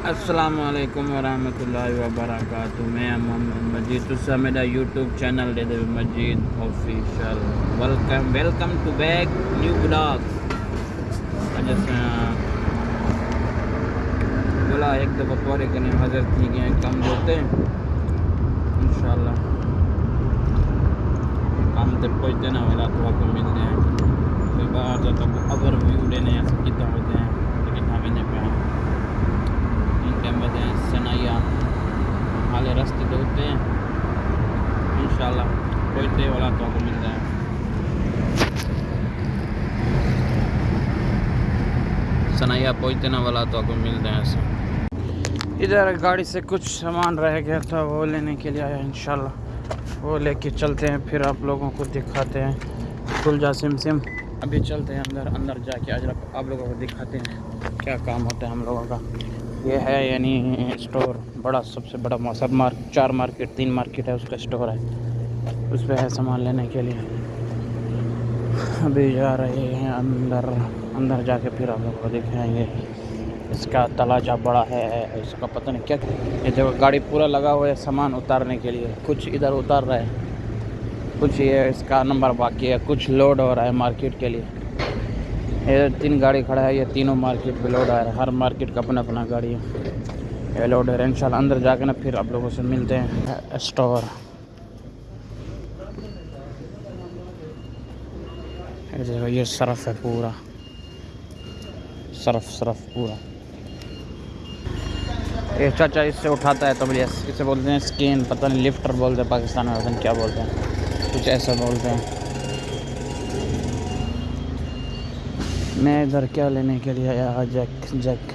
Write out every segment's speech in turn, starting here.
अस्सलाम वालेकुम वरहमतुल्लाहि वबरकातुहू मैं मोहम्मद मजीद तुसा मेरा YouTube channel they Majid official welcome welcome to back new blog बोला एक दफ़ा पूरे करने हाजिर थी गए कम होते इंशाल्लाह। काम तक पहुँचते ना वाला तो आपको मिलते हैं। फिर बाहर जाता अगर व्यू लेने कितना होते हैं, लेकिन हमें पे हैं हैं सनाइया हाले रास्ते तो होते हैं इंशाल्लाह पहुँचते वाला तो मिलता है सनाइया पहुँचते ना वाला तो आपको मिलते हैं ऐसे इधर गाड़ी से कुछ सामान रह गया था, वो लेने के लिए आया, इंशाल्लाह। वो लेके चलते हैं, फिर आप लोगों को दिखाते हैं। खुल जा, सिम सिम। अभी चलते हैं अंदर अंदर जाके आज आप लोगों को दिखाते हैं क्या काम होता है हम लोगों का। ये है यानी स्टोर, बड़ा, सबसे बड़ा सब मार्क, चार मार्केट, तीन मार्केट है उसका स्टोर है। उस पर है सामान लेने के लिए। अभी जा रहे हैं अंदर अंदर जाके फिर आप लोगों को दिखाएँगे। इसका तलाजा बड़ा है, इसका पता नहीं क्या ये देखो, गाड़ी पूरा लगा हुआ है सामान उतारने के लिए। कुछ इधर उतार रहा है। कुछ ये इसका नंबर बाकी है, कुछ लोड हो रहा है मार्केट के लिए। ये तीन गाड़ी खड़ा है, ये तीनों मार्केट पे लोड है। हर मार्केट का अपना अपना गाड़ी है। ये लोड है। इंशाल्लाह अंदर जाके ना फिर आप लोगों से मिलते हैं। स्टोर ये सरफ है पूरा। सरफ सरफ पूरा। ये चाचा इससे उठाता है तो इसे बोलते हैं स्किन पता नहीं लिफ्टर बोलते हैं, पाकिस्तान में क्या बोलते हैं। कुछ ऐसा बोलते हैं। मैं इधर क्या लेने के लिए आया जैक जैक।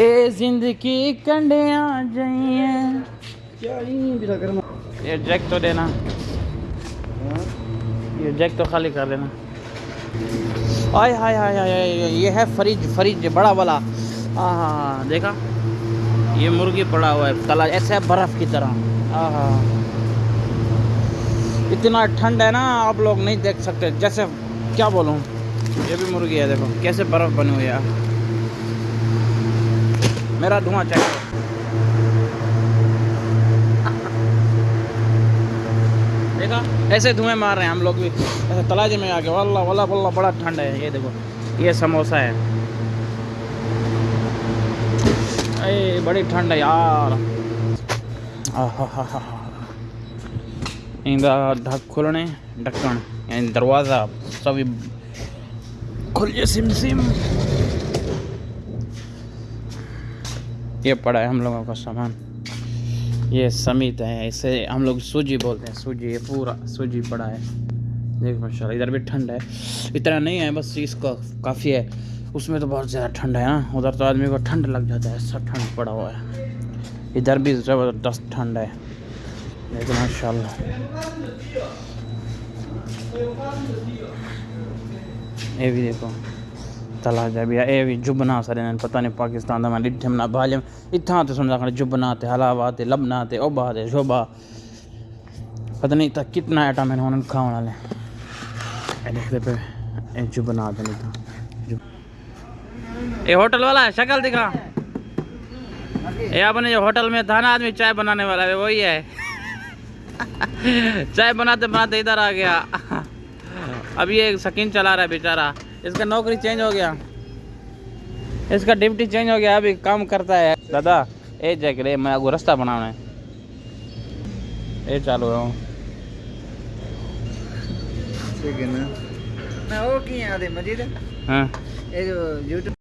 ए ज़िंदगी कंडे आ जाइए ये जैक तो देना। ये जैक तो खाली कर देना आय हाय हाय हाय ये है फ्रिज फ्रिज बड़ा वाला। हाँ हाँ हाँ देखा? ये मुर्गी पड़ा हुआ है तला ऐसे है बर्फ़ की तरह। हाँ हाँ। इतना ठंड है ना, आप लोग नहीं देख सकते। जैसे, क्या बोलूँ? ये भी मुर्गी है, देखो, कैसे बर्फ़ बनी हुई है। मेरा धुआँ चाहिए देखा? ऐसे धुएँ मार रहे हैं हम लोग भी। ऐसे तलाजे में आके, वल्ला वल्ला वल्ला, बड़ा ठंड है। ये देखो, ये समोसा है। अरे, बड़ी ठंड है यार। इंदा खुलने ढक्कन यानी दरवाज़ा सभी खुल जे सिम सिम ये पड़ा है हम लोगों का सामान। ये समित है, इसे हम लोग सूजी बोलते हैं। सूजी, ये पूरा सूजी पड़ा है। देख माशा इधर भी ठंड है। इतना नहीं है, बस इसका काफ़ी है। उसमें तो बहुत ज़्यादा ठंड है ना उधर तो आदमी को ठंड लग जाता है सब ठंड पड़ा हुआ है। इधर भी ज़बरदस्त ठंड है। लेकिन ये भी देखो, तलाजा भी ए भी जुबना सारे पता नहीं पाकिस्तान दा मैं डिठे ना भालम इत्थां ते समझा खड़े जुबना ते, हलावा ते, लबना ते, ओबा ते, शोभा। पता नहीं था कितना आइटम है उन्होंने खाने वाले। ये देखते पे ए जुबना नहीं था। ये होटल वाला है, शक्ल दिखा। ये अपने जो होटल में था ना, आदमी चाय बनाने वाला है वही है। चाय बनाते बनाते इधर आ गया। अब ये सकीन चला रहा है बेचारा। इसका नौकरी चेंज हो गया। इसका ड्यूटी चेंज हो गया। अभी काम करता है। दादा ए जैक रे मैं आपको रास्ता बनाना है। ए चालू है। ठीक है ना। मैं वो की याद है मजीद हाँ। ये जो यूट्यूब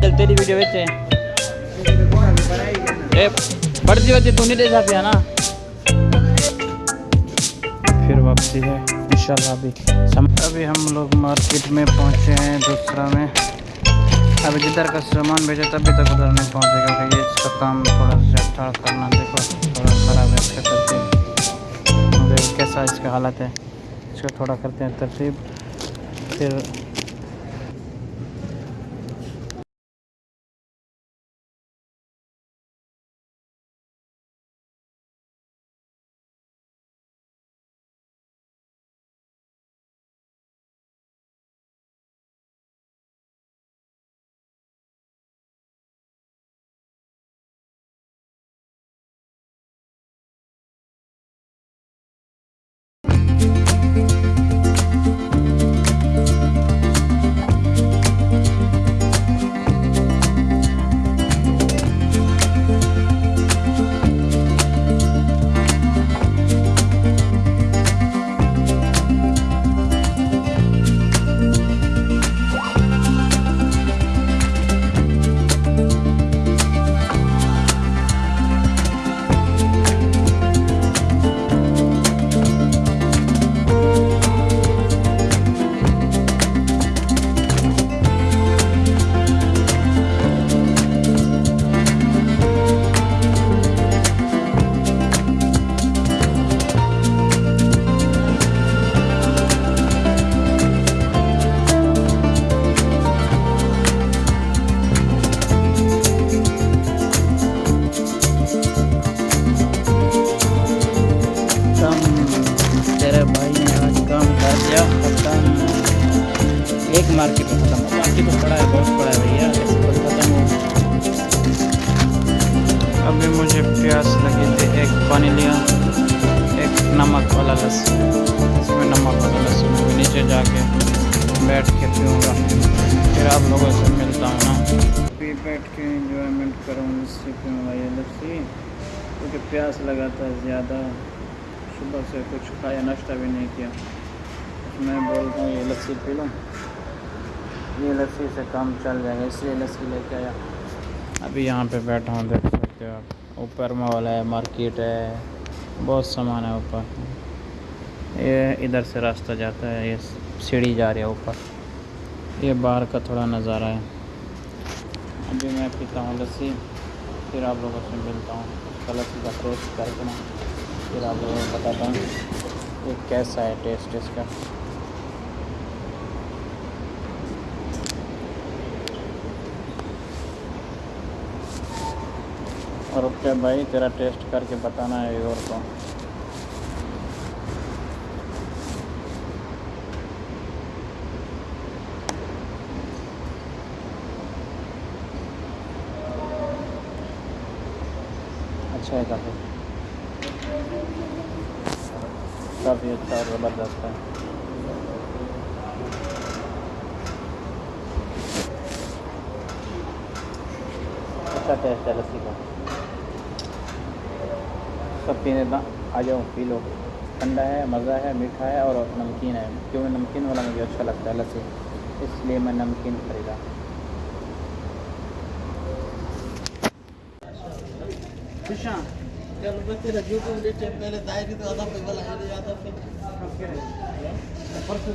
वीडियो बेचे ए बढ़ती बढ़ती तू नहीं दे सकती है ना? फिर वापसी है, इंशाल्लाह अभी. अभी हम लोग मार्केट में पहुँचे हैं दूसरा में। अभी जिधर का सामान भेजा तभी तक उधर नहीं पहुंचेगा क्योंकि ये इसका काम थोड़ा सा करना, देखो, थोड़ा ख़राब है इसका तरतीब। कैसा इसका हालत है। इसको थोड़ा करते हैं तरतीब। फिर एक मार्केट में खत्म बाकी तो पड़ा है बहुत पड़ा है भैया। तो खत्म हो अभी मुझे प्यास लगी थी एक पानी लिया एक नमक वाला लस्सी इसमें नमक वाला लस्सी मैं नीचे जाके बैठ के पीऊँगा। फिर आप लोगों से मिलता हूँ ना। अभी बैठ के इंजॉयमेंट करूँ लस्सी पीऊँगा ये लस्सी क्योंकि प्यास लगा था ज़्यादा। सुबह से कुछ खाया नाश्ता भी नहीं किया। मैं बोलता हूँ ये लस्सी पी लो। ये लस्सी से काम चल जाएगा, इसलिए लस्सी लेके आया। अभी यहाँ पे बैठा हूँ, देख सकते हो आप। ऊपर मॉल है, मार्केट है, बहुत सामान है ऊपर। ये इधर से रास्ता जाता है, ये सीढ़ी जा रही है ऊपर। ये बाहर का थोड़ा नज़ारा है। अभी मैं पीता हूँ लस्सी, फिर आप लोगों से मिलता हूँ। उसका लस्सी का टेस्ट करके ना, फिर आप लोगों को बताता हूँ कैसा है टेस्ट इसका। ओके भाई, तेरा टेस्ट करके बताना है और को अच्छा है काफ़ी। काफ़ी अच्छा और ज़बरदस्त है। अच्छा टेस्ट है लस्सी का सब पीने ना आ जाओ पी लो ठंडा है, मज़ा है, मीठा है और नमकीन है। क्योंकि नमकीन वाला मुझे अच्छा लगता है, लस्सी। इसलिए मैं नमकीन खरीदा। चलो मैं तेरा जो तुम लेटे पहले दायरी तो आधा पे वाला है आधा पे परसों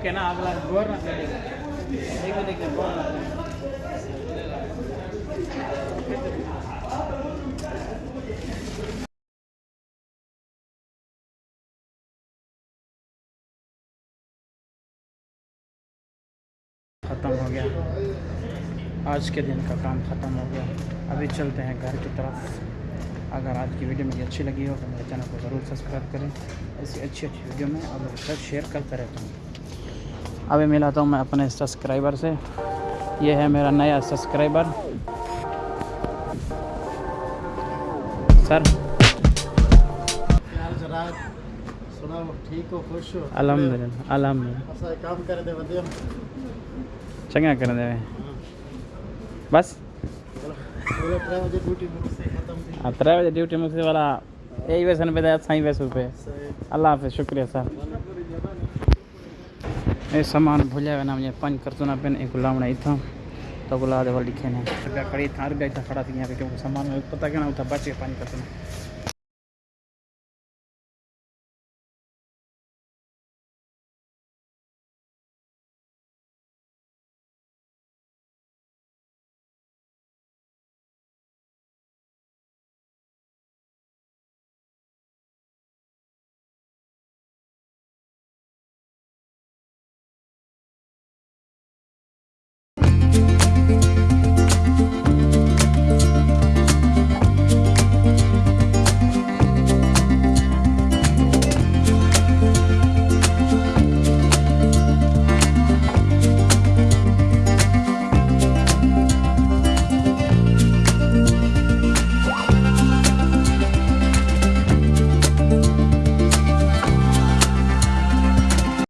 गोर ना देखो गोर ना ख़त्म हो गया। आज के दिन का काम ख़त्म हो गया। अभी चलते हैं घर की तरफ़। अगर आज की वीडियो मुझे अच्छी लगी हो तो मेरे चैनल को ज़रूर सब्सक्राइब करें। ऐसी अच्छी अच्छी वीडियो में लोगों साथ शेयर करते रहता हूँ। अभी मिलाता हूँ मैं अपने सब्सक्राइबर से। ये है मेरा नया सब्सक्राइबर सर। ठीक हो खुश हो? अलहमदिल्ला अलहमदिल्ला काम करे दे वधिया चंगा कर दे। बस। हाँ त्रै बजे ड्यूटी मुझसे वाला यही पे साई वैसे पे। अल्लाह हाफि शुक्रिया सर। ये सामान भूलिया ना मुझे पंच करतूना पेन एक गुलाम ने था तो गुलाब दे लिखे ने रुपया खड़ी था रुपया इतना खड़ा थी यहाँ पे क्योंकि सामान पता क्या ना उठा बच गया पंज करतूना